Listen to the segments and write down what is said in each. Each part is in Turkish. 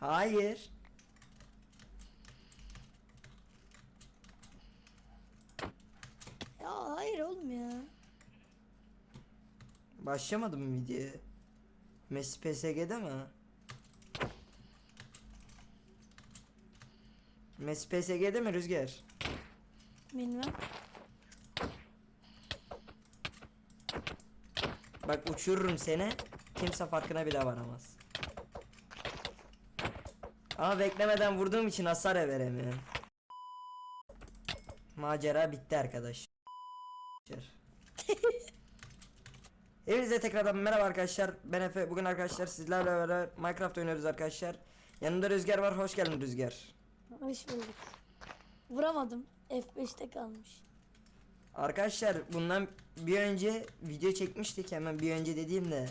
Hayır. Ya hayır oğlum ya. Başlamadı mı videoya? Messi PSG'de mi? Messi PSG'de mi Rüzgar? Bilmem. Bak uçururum seni. Kimse farkına bile varamaz. Ama beklemeden vurduğum için hasar veremiyorum. Macera bitti arkadaş. Hepinize tekrardan merhaba arkadaşlar. Ben Efe. Bugün arkadaşlar sizlerle beraber Minecraft oynuyoruz arkadaşlar. Yanımda Rüzgar var. Hoş geldin Rüzgar. Hoş bulduk. Vuramadım. F5'te kalmış. Arkadaşlar bundan bir önce video çekmiştik hemen bir önce dediğimde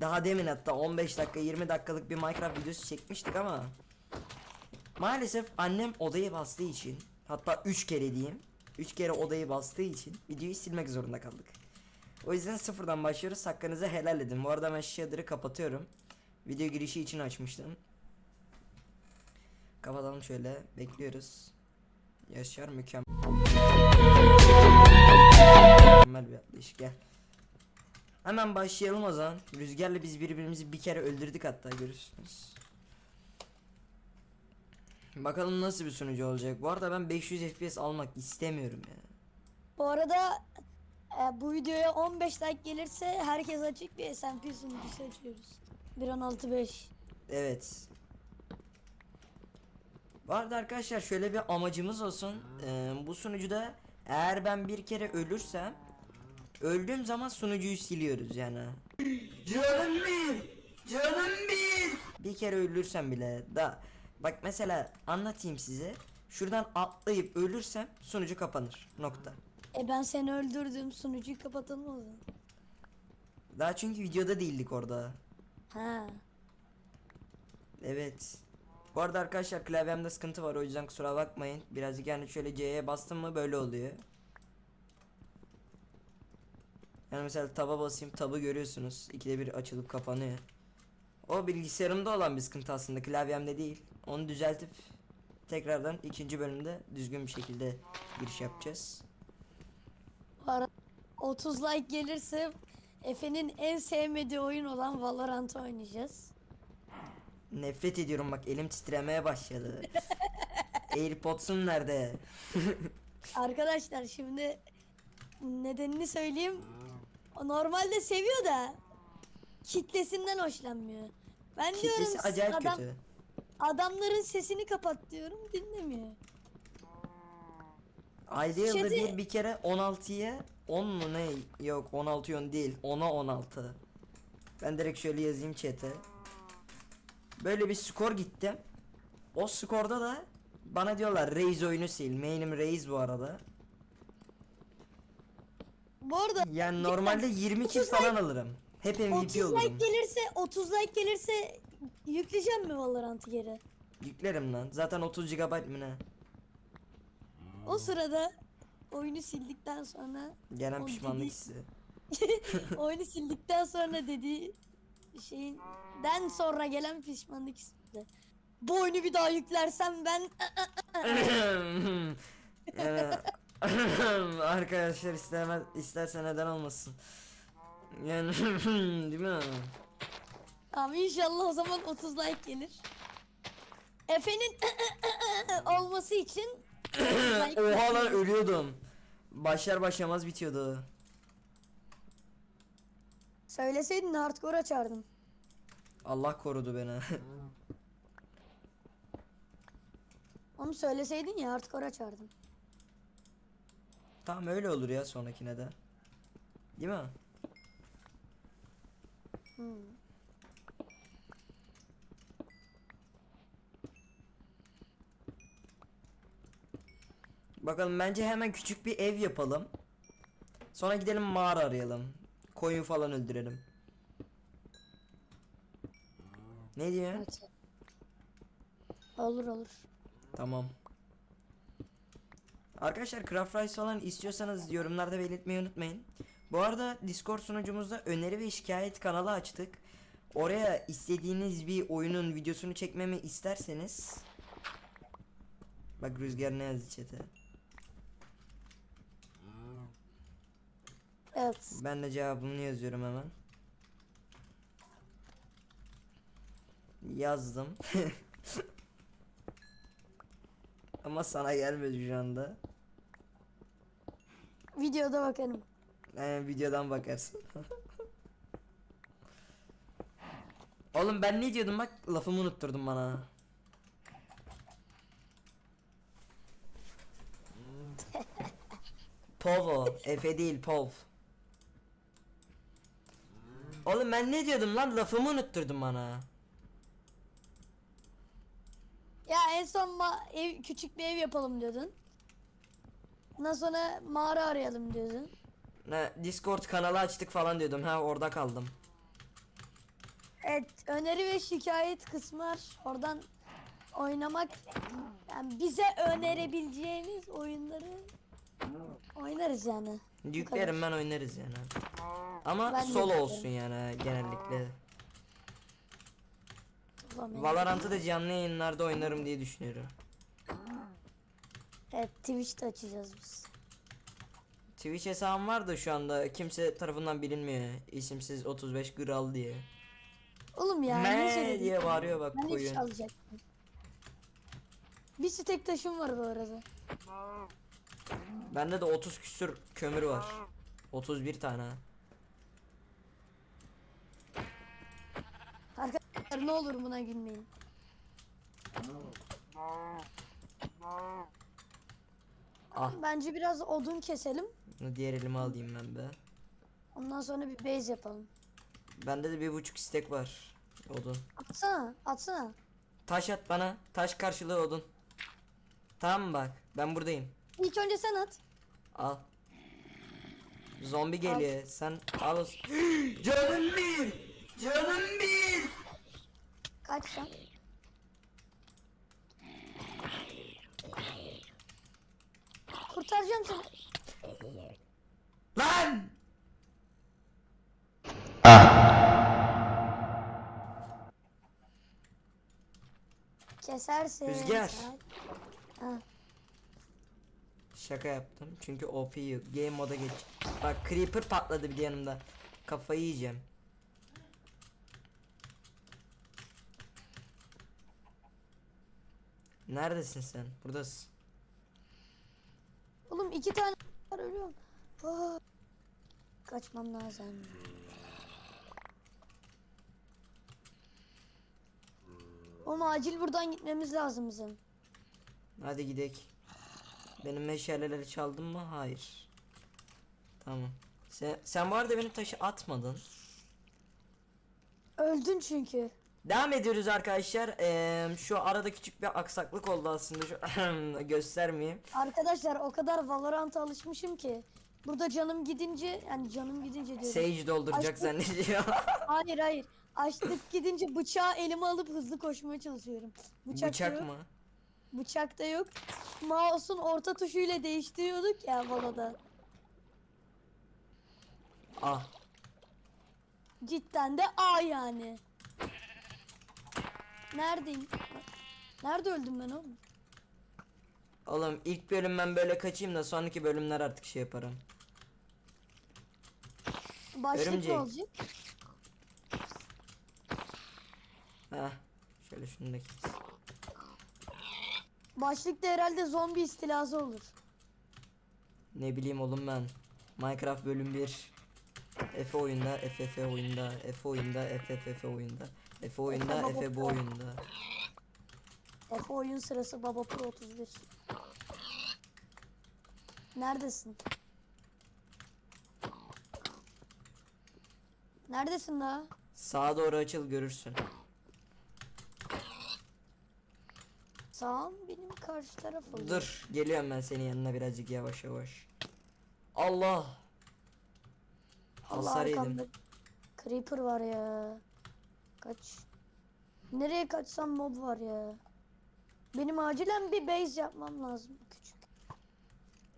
daha demin hatta 15 dakika 20 dakikalık bir Minecraft videosu çekmiştik ama maalesef annem odayı bastığı için hatta 3 kere diyeyim 3 kere odayı bastığı için videoyu silmek zorunda kaldık. O yüzden sıfırdan başlıyoruz hakkınızı helal edin. Bu arada ben shader'ı kapatıyorum. Video girişi için açmıştım. Kapatalım şöyle bekliyoruz. Yaşar mükemmel. Mükemmel bir atlayış gel. Hemen başlayalım o zaman. Rüzgarla biz birbirimizi bir kere öldürdük hatta görürsünüz. Bakalım nasıl bir sunucu olacak. Bu arada ben 500 FPS almak istemiyorum ya. Bu arada e, bu videoya 15 like gelirse herkes açık bir SMP sunucusu açıyoruz. 1.16.5 Evet. Bu arada arkadaşlar şöyle bir amacımız olsun. Ee, bu sunucuda eğer ben bir kere ölürsem öldüğüm zaman sunucuyu siliyoruz yani. Canım bir, canım bir. Bir kere ölürsem bile da bak mesela anlatayım size. Şuradan atlayıp ölürsem sunucu kapanır. Nokta. E ben seni öldürdüm sunucuyu zaman. Daha çünkü videoda değildik orada. Ha. Evet. Bu arada arkadaşlar klavyemde sıkıntı var o yüzden kusura bakmayın. Birazcık yani şöyle C'ye bastım mı böyle oluyor. Yani mesela taba basayım tabı görüyorsunuz. İkide bir açılıp kapanıyor. O bilgisayarımda olan bir sıkıntı aslında klavyemde değil. Onu düzeltip tekrardan ikinci bölümde düzgün bir şekilde giriş yapacağız. Bu arada 30 like gelirse Efe'nin en sevmediği oyun olan Valorant'ı oynayacağız. Nefret ediyorum bak elim titremeye başladı. Airpods'um nerede? Arkadaşlar şimdi nedenini söyleyeyim. O normalde seviyor da kitlesinden hoşlanmıyor. Ben diyorum Kitlesi acayip adam, kötü. adamların sesini kapat diyorum dinlemiyor. Ayda yılda bir bir kere 16'ya 10 mu ne? Yok 16 10 değil. 10'a 16. Ben direkt şöyle yazayım chat'e. Böyle bir skor gittim. O skorda da bana diyorlar Raze oyunu sil. Main'im Raze bu arada. Bu arada Yani normalde 20 kill 30 falan alırım. Hep 30 MVP like olurum. gelirse 30 like gelirse yükleyeceğim mi Valorant'ı geri? Yüklerim lan. Zaten 30 GB mı ne? O sırada oyunu sildikten sonra Gelen pişmanlık hissi. oyunu sildikten sonra dediği şeyinden sonra gelen pişmanlık hissi. Bu oyunu bir daha yüklersem ben arkadaşlar istemez isterse neden olmasın. Yani değil mi? Tamam inşallah o zaman 30 like gelir. Efe'nin olması için 30 like Oha lan ölüyordum. Başlar başlamaz bitiyordu. Söyleseydin hardcore açardım. Allah korudu beni. Onu söyleseydin ya hardcore açardım. tamam öyle olur ya sonrakine de. Değil mi? Hmm. Bakalım bence hemen küçük bir ev yapalım. Sonra gidelim mağara arayalım. Koyun falan öldürelim. Ne diyor? Olur olur. Tamam. Arkadaşlar Craft Rice falan istiyorsanız yorumlarda belirtmeyi unutmayın. Bu arada Discord sunucumuzda öneri ve şikayet kanalı açtık. Oraya istediğiniz bir oyunun videosunu çekmemi isterseniz Bak Rüzgar ne yazdı chat'e. Evet. Ben de cevabımı yazıyorum hemen. Yazdım. Ama sana gelmedi şu anda. Videoda bakarım. Ee, videodan bakarsın. Oğlum ben ne diyordum bak lafımı unutturdun bana. Povo, Efe değil Pov. Oğlum ben ne diyordum lan lafımı unutturdun bana. Ya en son ev küçük bir ev yapalım diyordun. Ondan sonra mağara arayalım diyordun. Ne Discord kanalı açtık falan diyordum ha orada kaldım. Evet, öneri ve şikayet kısmı var. Oradan oynamak yani bize önerebileceğiniz oyunları oynarız yani. Yüklerim ben oynarız yani. Ama Ben solo yüklerim. olsun yani genellikle. Valorant'ı da canlı yayınlarda oynarım diye düşünüyorum. Evet, Twitch'te açacağız biz. Twitch hesabım var da şu anda kimse tarafından bilinmiyor. İsimsiz 35 Gral diye. Oğlum ya ne Me diye bağırıyor bak Ben koyun. alacaktım. Bir stek taşım var bu arada. Bende de 30 küsür kömür var. 31 tane. Arkadaşlar ne olur buna gülmeyin. Ah Bence biraz odun keselim. diğer elime alayım ben be. Ondan sonra bir base yapalım. Bende de bir buçuk istek var. Odun. Atsana, atsana. Taş at bana. Taş karşılığı odun. Tamam bak. Ben buradayım. İlk önce sen at. Al. Zombi geliyor. Sen al. Canım bir. Canım bir. Kaç sen? Kurtaracağım seni. Lan. Kesersin. Rüzgar. Ha. Şaka yaptım. Çünkü OP. Game moda geç. Bak creeper patladı bir de yanımda. Kafayı yiyeceğim. Neredesin sen? Buradasın. Oğlum iki tane var ölüyorum. Ah. Kaçmam lazım. Oğlum acil buradan gitmemiz lazım bizim. Hadi gidek. Benim meşaleleri çaldın mı? Hayır. Tamam. Sen, sen bu arada benim taşı atmadın. Öldün çünkü. Devam ediyoruz arkadaşlar. Eee, şu arada küçük bir aksaklık oldu aslında. Şu göstermeyeyim. Arkadaşlar o kadar Valorant'a alışmışım ki. Burada canım gidince yani canım gidince diyorum. Sage dolduracak Açtık. zannediyor. Hayır hayır. Açlık gidince bıçağı elime alıp hızlı koşmaya çalışıyorum. Bıçak, Bıçak yok. mı? Bıçak da yok. Mouse'un orta tuşuyla değiştiriyorduk ya Valo'da. Ah. Cidden de A yani. Neredeyim? Nerede öldüm ben oğlum? Oğlum ilk bölüm ben böyle kaçayım da sonraki bölümler artık şey yaparım. Başlık Örümcek. ne olacak? Heh. Şöyle şunu da kes. Başlıkta herhalde zombi istilası olur. Ne bileyim oğlum ben. Minecraft bölüm 1. Efe oyunda, Efe oyunda, Efe oyunda, Efe oyunda. Efe oyunda, Efe bu oyunda. Efe oyun sırası Baba Pro 31. Neredesin? Neredesin la? Sağa doğru açıl görürsün. Sağım benim karşı taraf oluyor. Dur, geliyorum ben senin yanına birazcık yavaş yavaş. Allah. Allah Hasar arkamda yedim. Creeper var ya. Kaç. Nereye kaçsam mob var ya. Benim acilen bir base yapmam lazım küçük.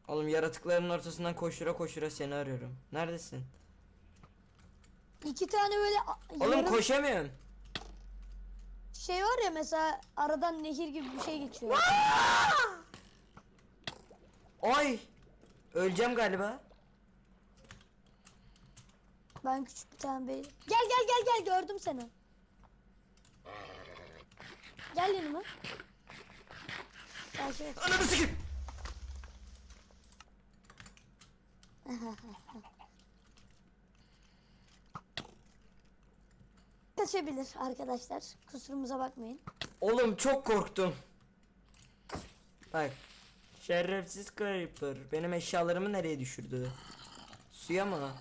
Oğlum yaratıkların ortasından koşura koşura seni arıyorum. Neredesin? İki tane böyle Oğlum yarım koşamıyorum. Şey var ya mesela aradan nehir gibi bir şey geçiyor. Ay! Öleceğim galiba. Ben küçük bir tane bey. Gel gel gel gel gördüm seni. Gel yanıma. Takip et. Ananı sikeyim. Kaçabilir arkadaşlar. Kusurumuza bakmayın. Oğlum çok korktum. Bak. Şerefsiz Creeper. Benim eşyalarımı nereye düşürdü? Suya mı?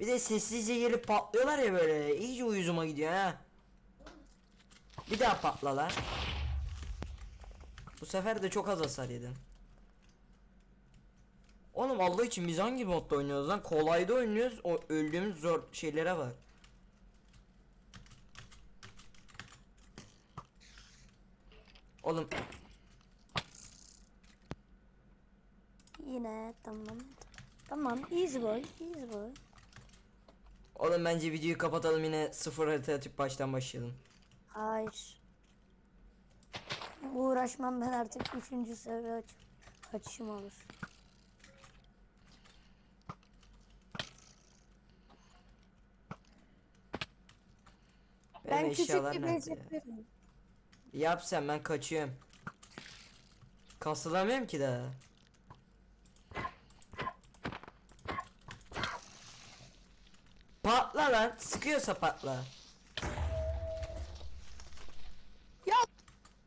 Bir de sessizce gelip patlıyorlar ya böyle. İyice uyuzuma gidiyor ha. Bir daha patla lan. Bu sefer de çok az hasar yedim. Oğlum Allah için biz hangi modda oynuyoruz lan? Kolayda oynuyoruz. O öldüğümüz zor şeylere var. Oğlum Yine tamam. Tamam easy boy easy boy. oğlum bence videoyu kapatalım yine sıfır harita atıp baştan başlayalım. Hayır. Uğraşmam ben artık üçüncü seviye aç açışım olur. Benim ben küçük eşyalar bir nerede ya? Yap sen ben kaçıyorum. Kasılamıyorum ki daha. Patla lan. Sıkıyorsa patla. Ya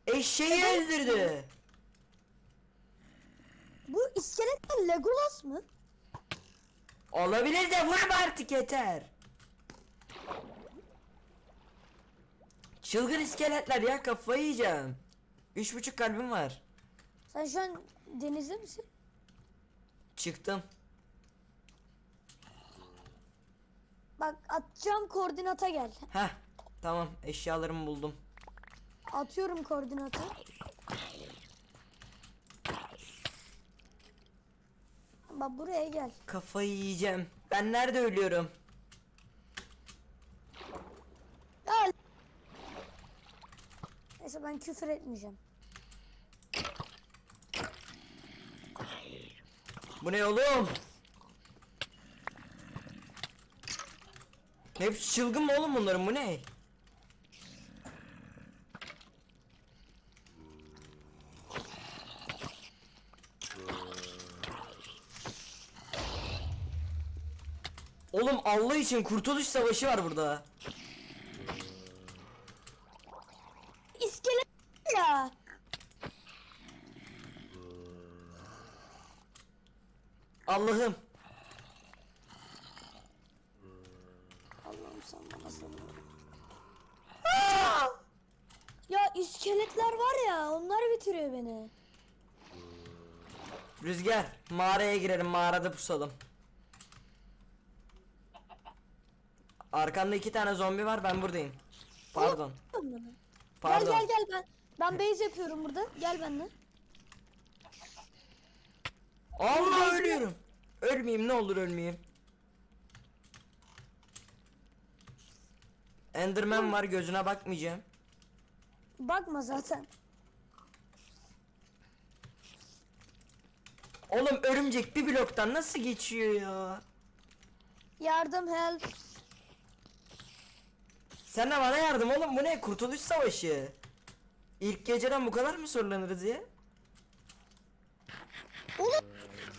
Eşeği öldürdü. bu iskeletler Legolas mı? Olabilir de vurma artık yeter. Çılgın iskeletler ya kafayı yiyeceğim. Üç buçuk kalbim var. Sen şu an denizde misin? Çıktım. Bak atacağım koordinata gel. Heh tamam eşyalarımı buldum. Atıyorum koordinatı. Bak buraya gel. Kafayı yiyeceğim. Ben nerede ölüyorum? Gel. Neyse ben küfür etmeyeceğim. Bu ne oğlum? Hepsi çılgın mı oğlum bunların bu ne? Oğlum Allah için kurtuluş savaşı var burada. İskelet ya. Allah'ım. Allah'ım sen bana sabır. Ya iskeletler var ya onlar bitiriyor beni. Rüzgar mağaraya girelim mağarada pusalım. Arkanda iki tane zombi var ben buradayım. Pardon. Pardon. Gel gel gel ben. Ben base yapıyorum burada. Gel benimle. Allah ölüyorum. Ölmeyeyim ne olur ölmeyeyim. Enderman var gözüne bakmayacağım. Bakma zaten. Oğlum örümcek bir bloktan nasıl geçiyor ya? Yardım help. Sen de bana yardım oğlum bu ne kurtuluş savaşı. İlk geceden bu kadar mı sorulanırız ya? Oğlum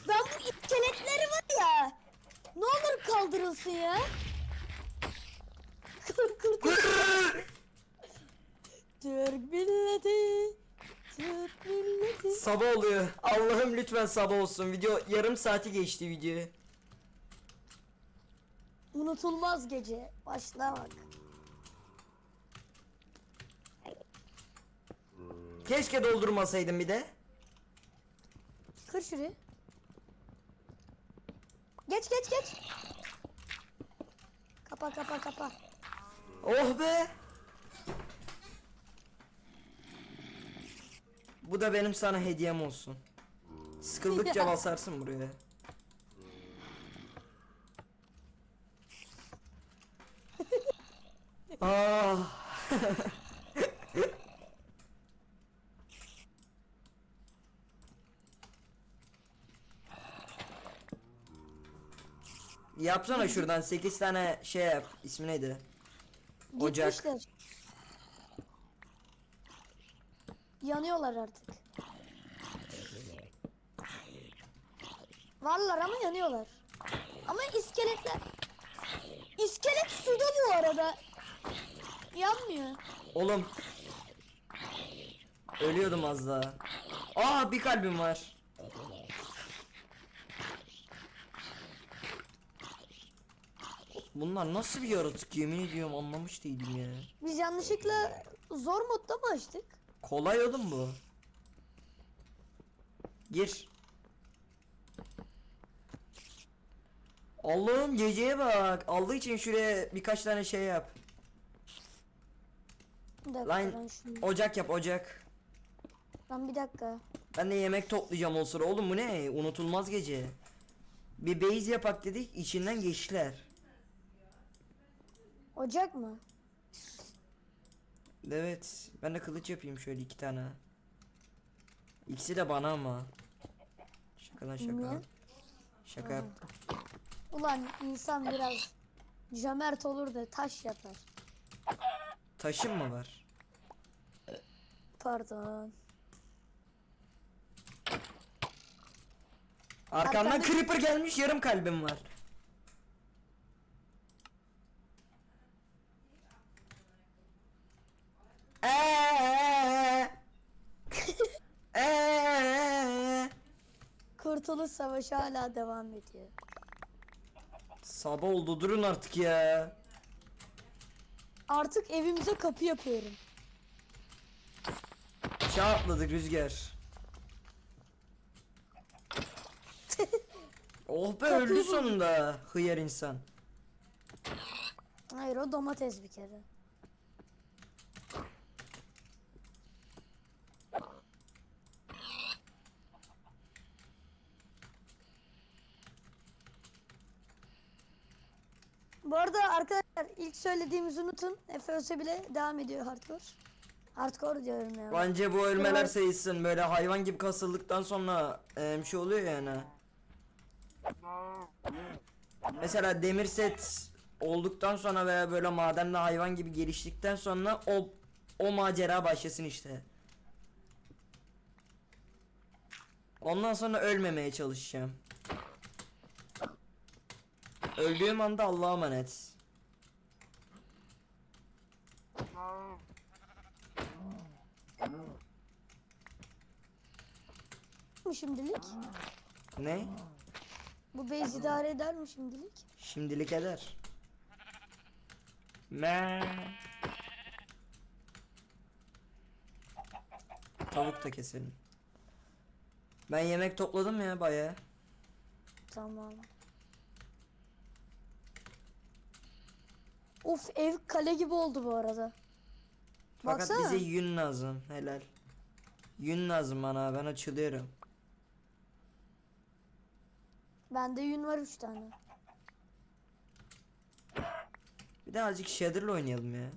ben bu iskeletleri var ya. Ne olur kaldırılsın ya. Kır kır kır. Türk milleti. Türk milleti. sabah oluyor. Allah'ım lütfen sabah olsun. Video yarım saati geçti video. Unutulmaz gece. Başla bak. Keşke doldurmasaydım bir de. Kır şurayı. Geç geç geç. Kapa kapa kapa. Oh be. Bu da benim sana hediyem olsun. Sıkıldıkça basarsın buraya. Ah. Yapsana şuradan 8 tane şey yap. İsmi neydi? Ocak. Gitmişler. Yanıyorlar artık. Varlar ama yanıyorlar. Ama iskeletler. İskelet suda bu arada. Yanmıyor. Oğlum. Ölüyordum az daha. Aa bir kalbim var. Bunlar nasıl bir yaratık yemin ediyorum anlamış değilim ya. Biz yanlışlıkla zor modda mı açtık? Kolay oğlum bu. Gir. Allah'ım geceye bak. Aldığı için şuraya birkaç tane şey yap. Bir dakika Lan ben şunu. ocak yap ocak. Lan bir dakika. Ben de yemek toplayacağım o sıra. Oğlum bu ne? Unutulmaz gece. Bir base yapak dedik içinden geçtiler. Ocak mı? Evet. Ben de kılıç yapayım şöyle iki tane. İkisi de bana ama. Şakadan şaka. Niye? Şaka yap. Ulan insan biraz cömert olur da taş yapar. Taşın mı var? Pardon. Arkamdan Arkamda- creeper gelmiş yarım kalbim var. Kurtuluş Savaşı hala devam ediyor. Sabah oldu durun artık ya. Artık evimize kapı yapıyorum. Çağ atladık rüzgar. oh be öldü sonunda hıyar insan. Hayır o domates bir kere. Bu arada arkadaşlar ilk söylediğimizi unutun. Ölse bile devam ediyor hardcore. Hardcore diyorum ya. Bence bu ölmeler Evet. sayılsın böyle hayvan gibi kasıldıktan sonra e, bir şey oluyor yani. Mesela demir set olduktan sonra veya böyle madende hayvan gibi geliştikten sonra o o macera başlasın işte. Ondan sonra ölmemeye çalışacağım. Öldüğüm anda Allah'a emanet. Mi şimdilik? Ne? Bu base idare eder mi şimdilik? Şimdilik eder. Me. Tavuk da keselim. Ben yemek topladım ya baya. Tamam. Of ev kale gibi oldu bu arada. Fakat Baksana. bize yün lazım. Helal. Yün lazım bana. Ben açılıyorum. Bende yün var 3 tane. Bir de azıcık Shader'la oynayalım ya.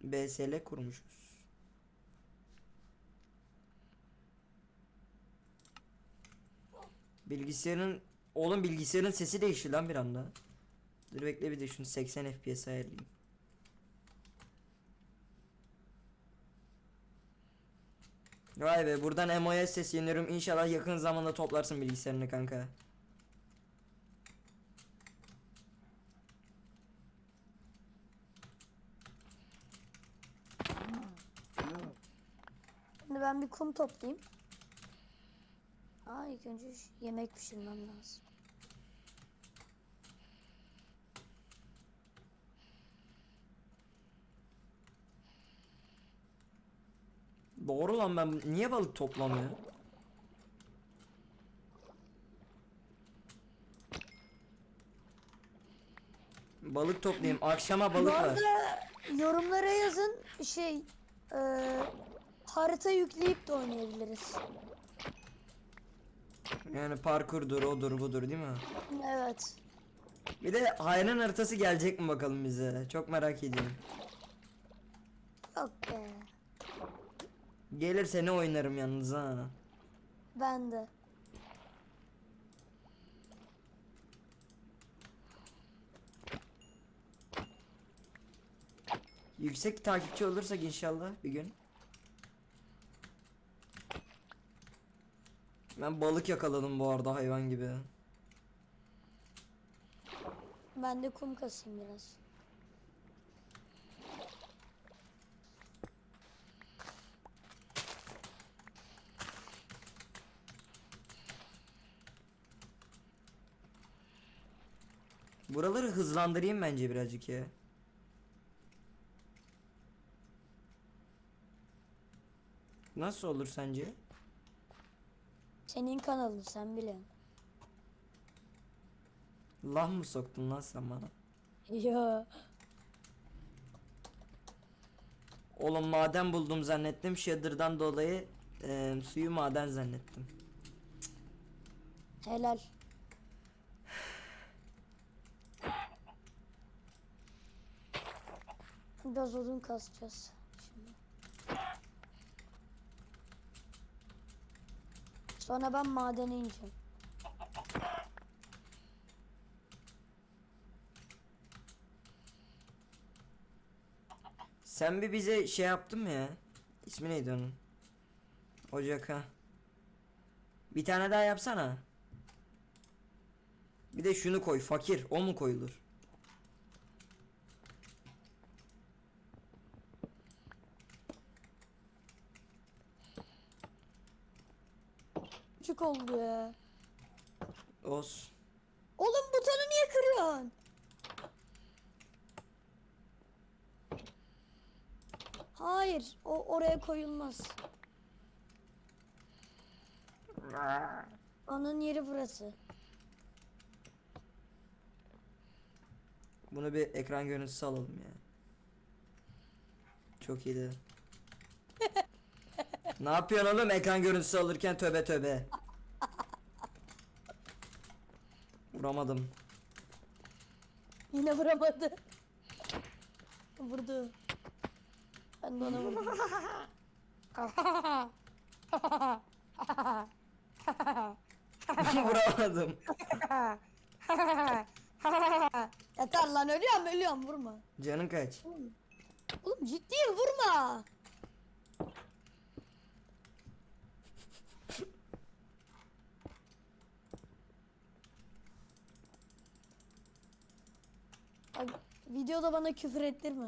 BSL kurmuşuz. Bilgisayarın oğlum bilgisayarın sesi değişti lan bir anda. Dur bekle bir de şunu 80 FPS ayarlayayım. Vay be buradan MO'ya sesleniyorum. İnşallah yakın zamanda toplarsın bilgisayarını kanka. Şimdi ben bir kum toplayayım. Aa ilk önce yemek pişirmem lazım. Doğru lan ben niye balık toplamıyor? Balık toplayayım. Akşama balık Bu var. arada yorumlara yazın şey eee, Harita yükleyip de oynayabiliriz. Yani parkurdur, odur, budur değil mi? Evet. Bir de hayran haritası gelecek mi bakalım bize? Çok merak ediyorum. Yok be. Gelirse ne oynarım yalnız ha. Ben de. Yüksek takipçi olursak inşallah bir gün. Ben balık yakaladım bu arada hayvan gibi. Ben de kum kasayım biraz. Buraları hızlandırayım bence birazcık ya. Nasıl olur sence? Senin kanalın sen biliyorsun. Lah mı soktun lan sen bana? Yo. Oğlum maden buldum zannettim. Shader'dan dolayı eee, suyu maden zannettim. Helal. Biraz odun kasacağız. Şimdi. Sonra ben madene ineceğim. Sen bir bize şey yaptın mı ya? İsmi neydi onun? Ocak. Bir tane daha yapsana. Bir de şunu koy fakir o mu koyulur? Küçük oldu ya. Olsun. Oğlum butonu niye kırıyorsun? Hayır, o oraya koyulmaz. Onun yeri burası. Bunu bir ekran görüntüsü alalım ya. Çok iyiydi. ne yapıyorsun oğlum ekran görüntüsü alırken töbe töbe. Vuramadım. Yine vuramadı. Vurdu. Ben de ona vurdum. Vuramadım. Yeter lan ölüyorum ölüyorum vurma. Canın kaç? Oğlum ciddiyim vurma. Bak, videoda bana küfür ettirme.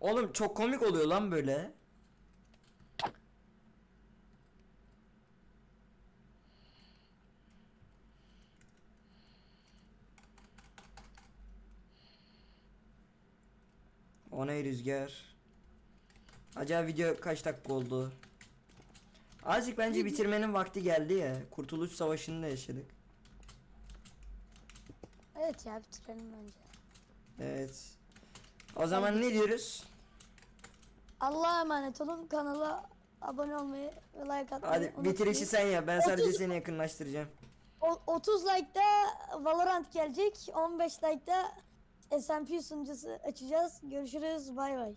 Oğlum çok komik oluyor lan böyle. O ne rüzgar? Acaba video kaç dakika oldu? Azıcık bence bitirmenin vakti geldi ya. Kurtuluş Savaşı'nda yaşadık. Evet ya bitirelim bence. Evet. O zaman ne diyoruz? Allah'a emanet olun. Kanala abone olmayı ve like atmayı Hadi unutmayın. bitirişi sen yap. Ben sadece seni yakınlaştıracağım. O- 30 like'da Valorant gelecek. 15 like'da SMP sunucusu açacağız. Görüşürüz. Bay bay.